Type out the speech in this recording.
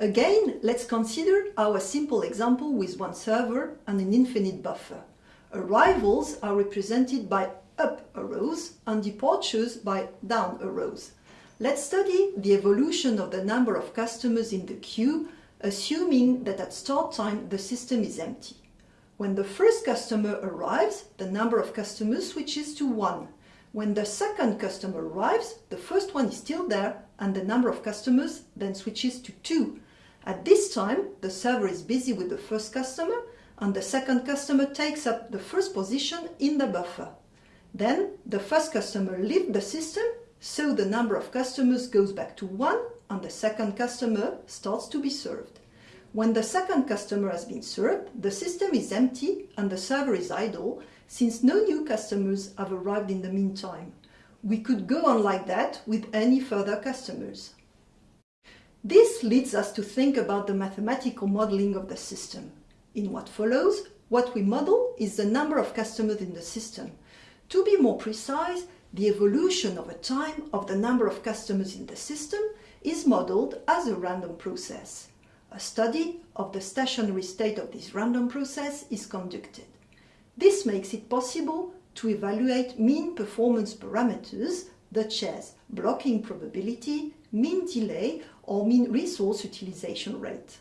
Again, let's consider our simple example with one server and an infinite buffer. Arrivals are represented by up arrows and departures by down arrows. Let's study the evolution of the number of customers in the queue, assuming that at start time the system is empty. When the first customer arrives, the number of customers switches to 1. When the second customer arrives, the first one is still there and the number of customers then switches to 2. At this time, the server is busy with the first customer and the second customer takes up the first position in the buffer. Then the first customer leaves the system so the number of customers goes back to 1 and the second customer starts to be served. When the second customer has been served, the system is empty and the server is idle since no new customers have arrived in the meantime. We could go on like that with any further customers. Leads us to think about the mathematical modeling of the system. In what follows, what we model is the number of customers in the system. To be more precise, the evolution over time of the number of customers in the system is modeled as a random process. A study of the stationary state of this random process is conducted. This makes it possible to evaluate mean performance parameters such as blocking probability, mean delay or mean resource utilization rate.